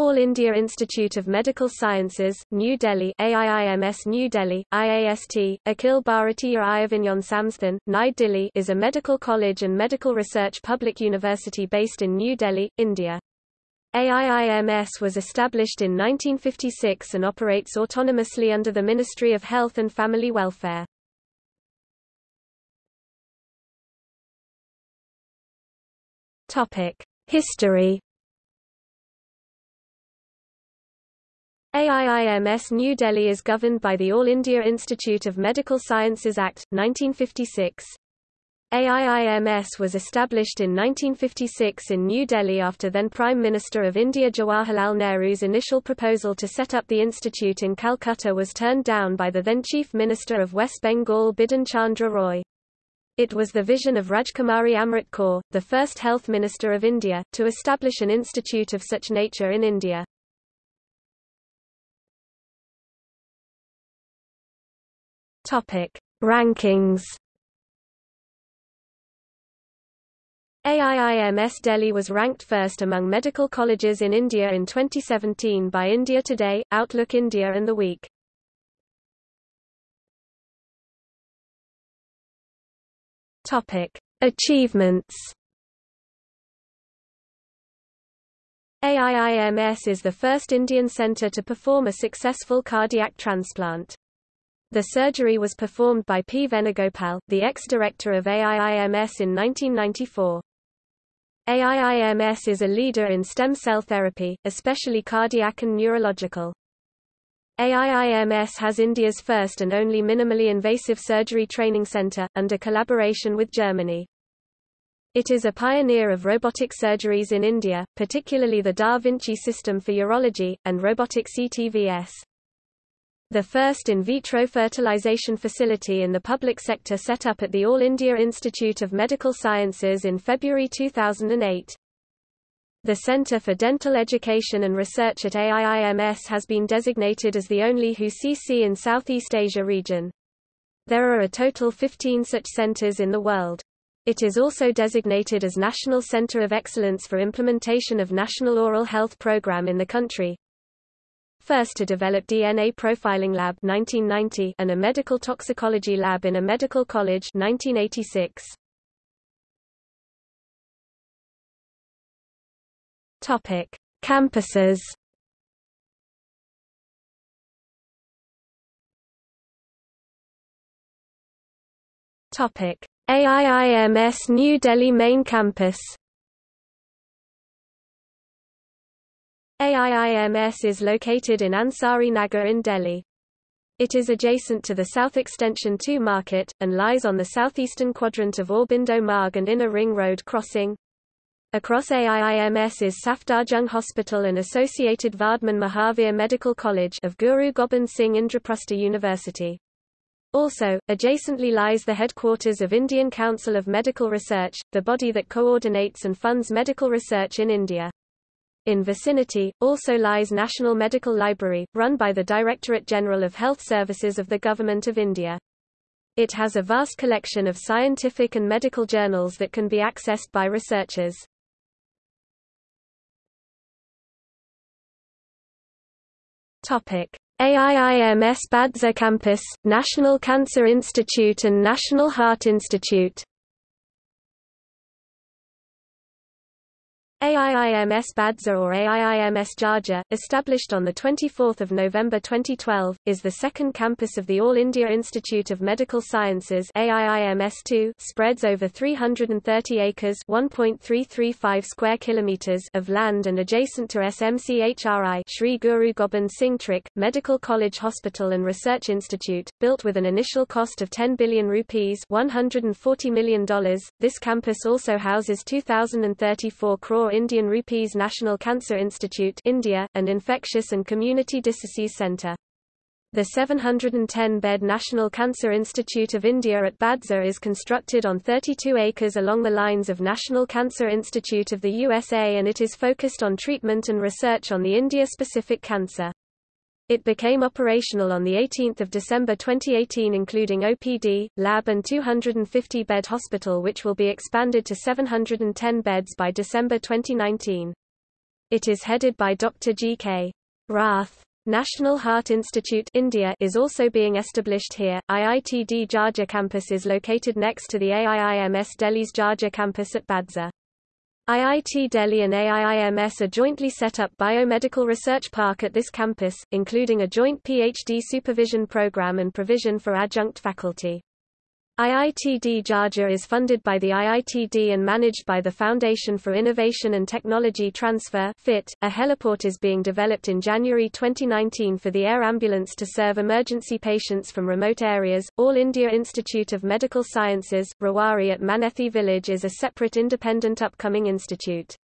All India Institute of Medical Sciences, New Delhi AIIMS New Delhi, IAST, Akhil Bharatiya Ayurvigyan Samsthan, Nai Delhi is a medical college and medical research public university based in New Delhi, India. AIIMS was established in 1956 and operates autonomously under the Ministry of Health and Family Welfare. History AIIMS New Delhi is governed by the All India Institute of Medical Sciences Act, 1956. AIIMS was established in 1956 in New Delhi after then Prime Minister of India Jawaharlal Nehru's initial proposal to set up the institute in Calcutta was turned down by the then Chief Minister of West Bengal Bidhan Chandra Roy. It was the vision of Rajkumari Amrit Kaur, the first Health Minister of India, to establish an institute of such nature in India. Topic: Rankings. AIIMS Delhi was ranked first among medical colleges in India in 2017 by India Today, Outlook India and The Week. Topic: Achievements. AIIMS is the first Indian centre to perform a successful cardiac transplant. The surgery was performed by P. Venugopal, the ex-director of AIIMS in 1994. AIIMS is a leader in stem cell therapy, especially cardiac and neurological. AIIMS has India's first and only minimally invasive surgery training center, under collaboration with Germany. It is a pioneer of robotic surgeries in India, particularly the Da Vinci system for urology, and robotic CTVS. The first in vitro fertilization facility in the public sector set up at the All India Institute of Medical Sciences in February 2008. The Center for Dental Education and Research at AIIMS has been designated as the only WHO-CC in Southeast Asia region. There are a total 15 such centers in the world. It is also designated as National Center of Excellence for Implementation of National Oral Health Program in the country first to develop DNA profiling lab 1990 and a medical toxicology lab in a medical college 1986. Topic: Campuses. Topic: AIIMS New Delhi Main Campus AIIMS is located in Ansari Nagar in Delhi. It is adjacent to the South Extension 2 market, and lies on the southeastern quadrant of Aurobindo Marg and Inner Ring Road crossing. Across AIIMS is Safdarjung Hospital and associated Vardhman Mahavir Medical College of Guru Gobind Singh Indraprastha University. Also, adjacently lies the headquarters of Indian Council of Medical Research, the body that coordinates and funds medical research in India. In vicinity, also lies National Medical Library, run by the Directorate General of Health Services of the Government of India. It has a vast collection of scientific and medical journals that can be accessed by researchers. Topic: AIIMS Badsa Campus, National Cancer Institute and National Heart Institute AIIMS Badsa or AIIMS Jhajjar, established on 24 November 2012, is the second campus of the All India Institute of Medical Sciences AIIMS2, spreads over 330 acres 1.335 square kilometers of land and adjacent to SMCHRI Sri Guru Gobind Singh Trik, Medical College Hospital and Research Institute, built with an initial cost of 10 billion rupees $140 million. This campus also houses 2,034 crore Indian Rupees National Cancer Institute India, and Infectious and Community Diseases Centre. The 710-bed National Cancer Institute of India at Badsa is constructed on 32 acres along the lines of National Cancer Institute of the USA and it is focused on treatment and research on the India-specific cancer. It became operational on 18 December 2018 including OPD, lab and 250-bed hospital which will be expanded to 710 beds by December 2019. It is headed by Dr. G.K. Rath. National Heart Institute India is also being established here. IITD Jhajjar campus is located next to the AIIMS Delhi's Jhajjar campus at Badsa. IIT Delhi and AIIMS are jointly set up Biomedical Research Park at this campus, including a joint PhD supervision program and provision for adjunct faculty. IITD Jhajjar is funded by the IITD and managed by the Foundation for Innovation and Technology Transfer FIT. .A heliport is being developed in January 2019 for the air ambulance to serve emergency patients from remote areas. All India Institute of Medical Sciences, Rewari at Manethi village is a separate independent upcoming institute.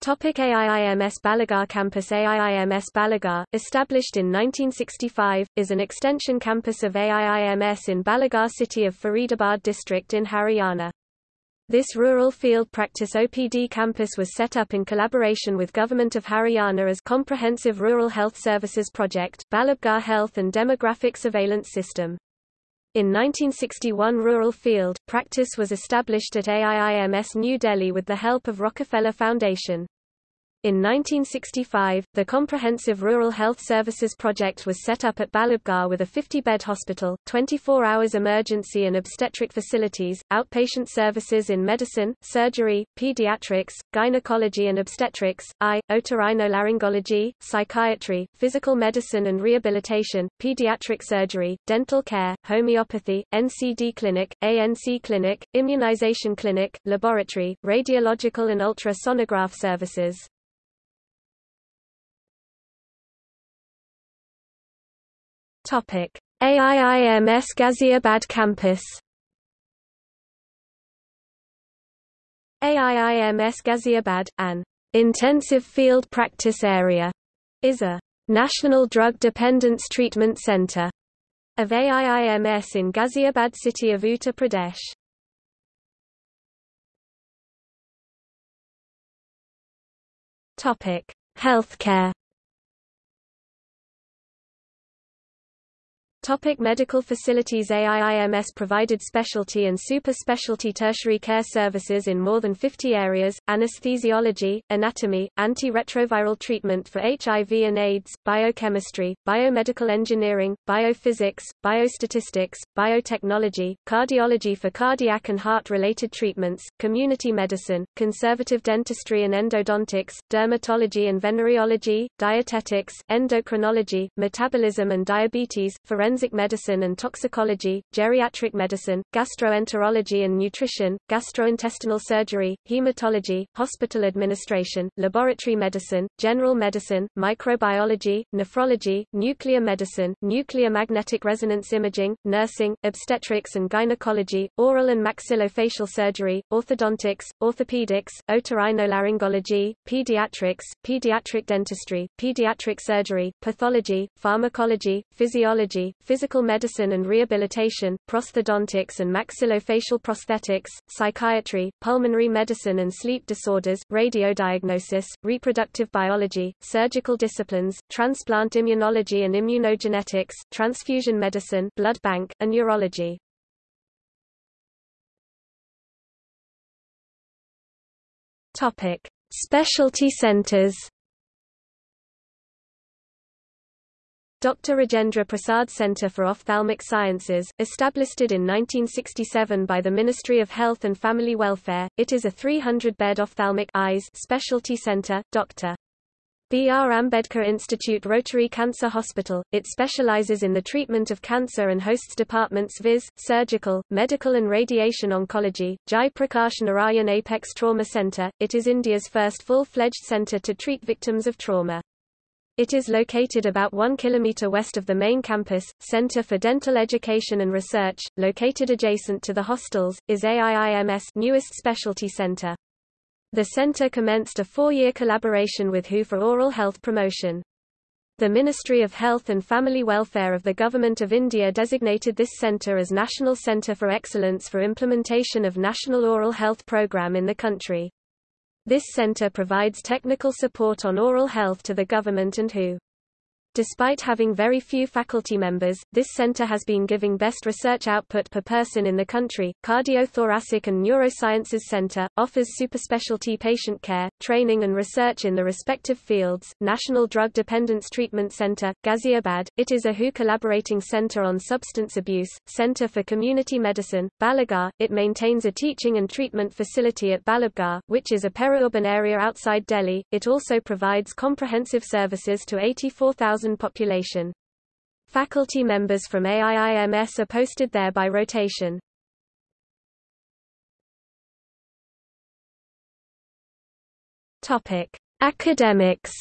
Topic AIIMS Balabgarh Campus AIIMS Balabgarh, established in 1965, is an extension campus of AIIMS in Balabgarh city of Faridabad district in Haryana. This rural field practice OPD campus was set up in collaboration with Government of Haryana as Comprehensive Rural Health Services Project, Balabgarh Health and Demographic Surveillance System. In 1961 rural field, practice was established at AIIMS New Delhi with the help of Rockefeller Foundation. In 1965, the Comprehensive Rural Health Services Project was set up at Balabgarh with a 50-bed hospital, 24 hours emergency and obstetric facilities, outpatient services in medicine, surgery, pediatrics, gynecology and obstetrics, eye, otorhinolaryngology, psychiatry, physical medicine and rehabilitation, pediatric surgery, dental care, homeopathy, NCD clinic, ANC clinic, immunization clinic, laboratory, radiological and ultrasonograph services. Topic: AIIMS Ghaziabad campus. AIIMS Ghaziabad, an intensive field practice area, is a national drug dependence treatment center of AIIMS in Ghaziabad city of Uttar Pradesh. Topic: Healthcare Topic medical facilities AIIMS provided specialty and super-specialty tertiary care services in more than 50 areas, anesthesiology, anatomy, antiretroviral treatment for HIV and AIDS, biochemistry, biomedical engineering, biophysics, biostatistics, biotechnology, cardiology for cardiac and heart-related treatments, community medicine, conservative dentistry and endodontics, dermatology and venereology, dietetics, endocrinology, metabolism and diabetes, forensic forensic medicine and toxicology, geriatric medicine, gastroenterology and nutrition, gastrointestinal surgery, hematology, hospital administration, laboratory medicine, general medicine, microbiology, nephrology, nuclear medicine, nuclear magnetic resonance imaging, nursing, obstetrics and gynecology, oral and maxillofacial surgery, orthodontics, orthopedics, otorhinolaryngology, pediatrics, pediatric dentistry, pediatric surgery, pathology, pharmacology, physiology, physical medicine and rehabilitation, prosthodontics and maxillofacial prosthetics, psychiatry, pulmonary medicine and sleep disorders, radiodiagnosis, reproductive biology, surgical disciplines, transplant immunology and immunogenetics, transfusion medicine, blood bank, and urology. Topic: Specialty centers. Dr. Rajendra Prasad Centre for Ophthalmic Sciences, established in 1967 by the Ministry of Health and Family Welfare, it is a 300-bed ophthalmic eyes specialty centre. Dr. B. R. Ambedkar Institute Rotary Cancer Hospital. It specializes in the treatment of cancer and hosts departments viz., surgical, medical and radiation oncology. Jai Prakash Narayan Apex Trauma Center. It is India's first full-fledged center to treat victims of trauma. It is located about 1 km west of the main campus, Center for Dental Education and Research, located adjacent to the hostels, is AIIMS newest specialty center. The center commenced a four-year collaboration with WHO for oral health promotion. The Ministry of Health and Family Welfare of the Government of India designated this center as National Center for Excellence for implementation of National Oral Health Program in the country. This center provides technical support on oral health to the government and WHO. Despite having very few faculty members, this center has been giving best research output per person in the country. Cardiothoracic and Neurosciences Center offers superspecialty patient care, training and research in the respective fields. National Drug Dependence Treatment Center, Ghaziabad. It is a WHO collaborating center on substance abuse, Center for Community Medicine, Balabgarh. It maintains a teaching and treatment facility at Balabgarh, which is a peri-urban area outside Delhi. It also provides comprehensive services to 84,000 population. Faculty members from AIIMS are posted there by rotation. Topic: Academics.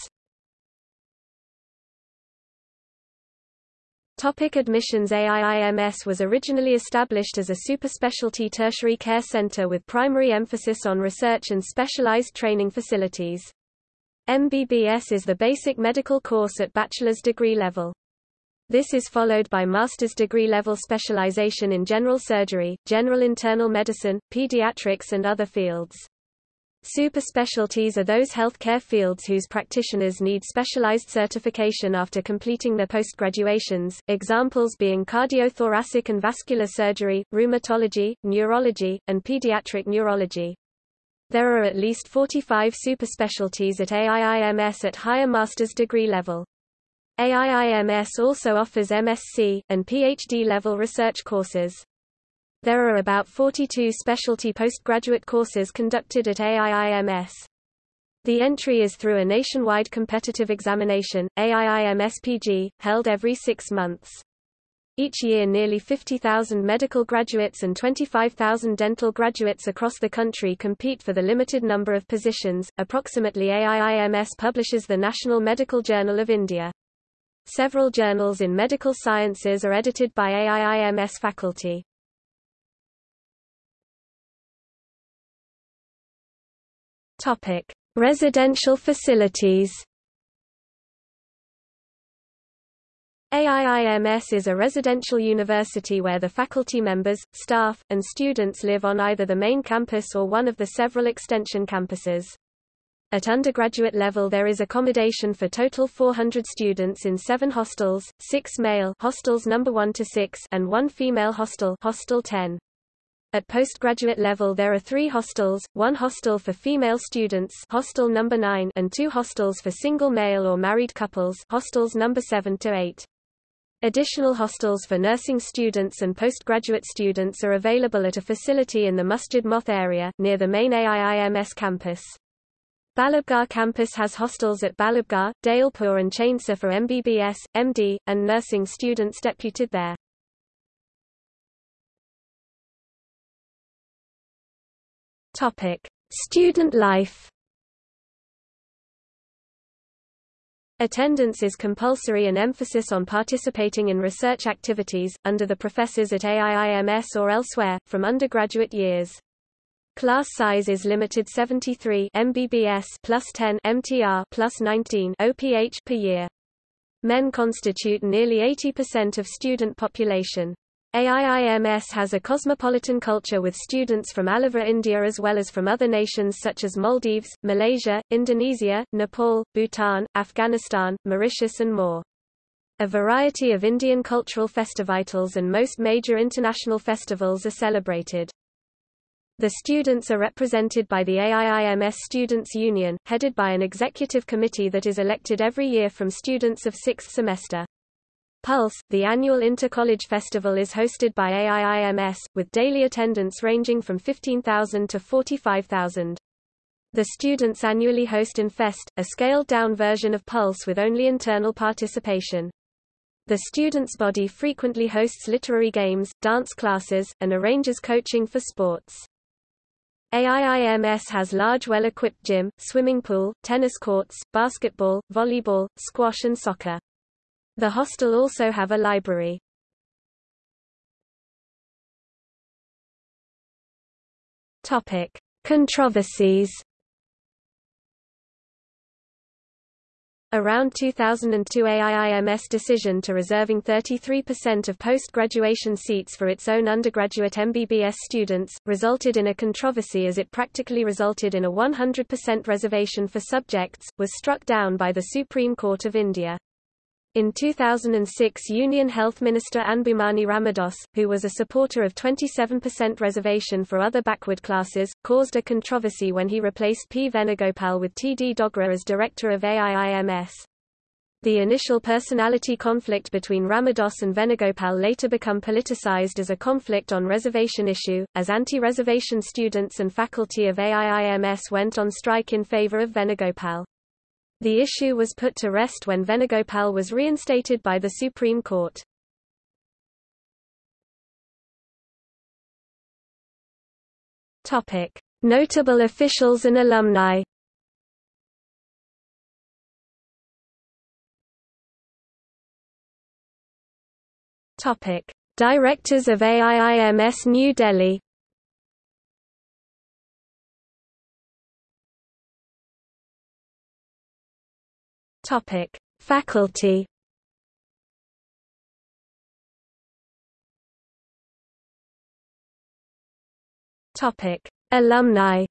Topic admissions AIIMS was originally established as a superspecialty tertiary care center with primary emphasis on research and specialized training facilities. MBBS is the basic medical course at bachelor's degree level. This is followed by master's degree level specialization in general surgery, general internal medicine, pediatrics and other fields. Superspecialties are those healthcare fields whose practitioners need specialized certification after completing their postgraduations, examples being cardiothoracic and vascular surgery, rheumatology, neurology, and pediatric neurology. There are at least 45 superspecialties at AIIMS at higher master's degree level. AIIMS also offers MSc, and PhD-level research courses. There are about 42 specialty postgraduate courses conducted at AIIMS. The entry is through a nationwide competitive examination, AIIMSPG, held every six months. Each year nearly 50,000 medical graduates and 25,000 dental graduates across the country compete for the limited number of positions. Approximately AIIMS publishes the National Medical Journal of India. Several journals in medical sciences are edited by AIIMS faculty. Topic: Residential facilities. AIIMS is a residential university where the faculty members, staff, and students live on either the main campus or one of the several extension campuses. At undergraduate level there is accommodation for total 400 students in seven hostels, six male hostels number 1 to 6 and one female hostel hostel 10. At postgraduate level there are three hostels, one hostel for female students hostel number 9 and two hostels for single male or married couples hostels number 7 to 8. Additional hostels for nursing students and postgraduate students are available at a facility in the Masjid Moth area, near the main AIIMS campus. Balabgarh campus has hostels at Balabgarh, Dailpur and Chainsa for MBBS, MD, and nursing students deputed there. Topic: Student life Attendance is compulsory and emphasis on participating in research activities, under the professors at AIIMS or elsewhere, from undergraduate years. Class size is limited 73 MBBS plus 10 MTR plus 19 OPH per year. Men constitute nearly 80% of student population. AIIMS has a cosmopolitan culture with students from over India as well as from other nations such as Maldives, Malaysia, Indonesia, Nepal, Bhutan, Afghanistan, Mauritius and more. A variety of Indian cultural festivals and most major international festivals are celebrated. The students are represented by the AIIMS Students' Union, headed by an executive committee that is elected every year from students of sixth semester. Pulse, the annual Inter-College Festival is hosted by AIIMS, with daily attendance ranging from 15,000 to 45,000. The students annually host InFest, a scaled-down version of Pulse with only internal participation. The students' body frequently hosts literary games, dance classes, and arranges coaching for sports. AIIMS has large well-equipped gym, swimming pool, tennis courts, basketball, volleyball, squash and soccer. The hostel also have a library. Topic: Controversies. Around 2002 AIIMS decision to reserving 33% of post-graduation seats for its own undergraduate MBBS students, resulted in a controversy as it practically resulted in a 100% reservation for subjects, was struck down by the Supreme Court of India. In 2006 Union Health Minister Anbumani Ramadoss, who was a supporter of 27% reservation for other backward classes, caused a controversy when he replaced P. Venugopal with T. D. Dogra as director of AIIMS. The initial personality conflict between Ramadoss and Venugopal later become politicized as a conflict on reservation issue, as anti-reservation students and faculty of AIIMS went on strike in favor of Venugopal. The issue was put to rest when Venugopal was reinstated by the Supreme Court. Topic: Notable officials and alumni. Topic: Directors of AIIMS New Delhi. Topic: Faculty. Topic: Alumni.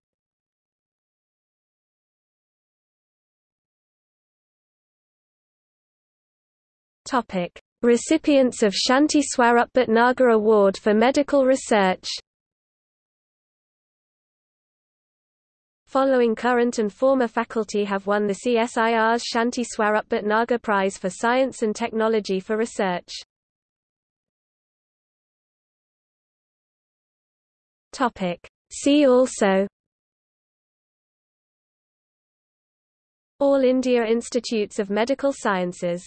Topic: Recipients of Shanti Swarup Bhatnagar Award for Medical Research Following current and former faculty have won the CSIR's Shanti Swarup Bhatnagar Prize for Science and Technology for Research. See also. All India Institutes of Medical Sciences